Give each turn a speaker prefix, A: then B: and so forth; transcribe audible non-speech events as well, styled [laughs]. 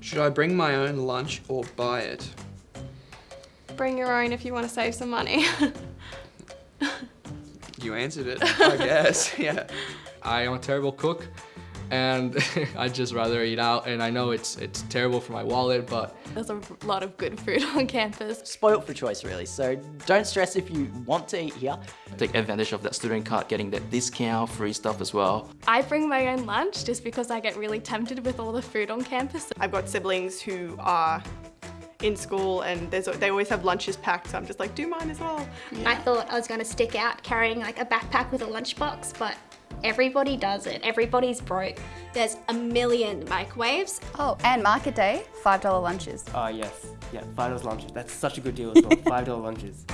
A: Should I bring my own lunch or buy it?
B: Bring your own if you want to save some money. [laughs]
A: You answered it, I guess. [laughs] Yeah.
C: I am a terrible cook and [laughs] I'd just rather eat out and I know it's it's terrible for my wallet but
B: There's a lot of good food [laughs] on campus.
D: Spoilt for choice really, so don't stress if you want to eat here.
E: Take advantage of that student card, getting that discount, free stuff as well.
B: I bring my own lunch just because I get really tempted with all the food on campus.
F: I've got siblings who are in school and there's, they always have lunches packed, so I'm just like, do mine as well.
G: I thought I was going to stick out carrying like a backpack with a lunchbox, but everybody does it. Everybody's broke. There's a million microwaves.
H: Oh, and market day, $5 lunches.
I: Ah, yes. Yeah, $5 lunches. That's such a good deal as well. [laughs] $5 lunches.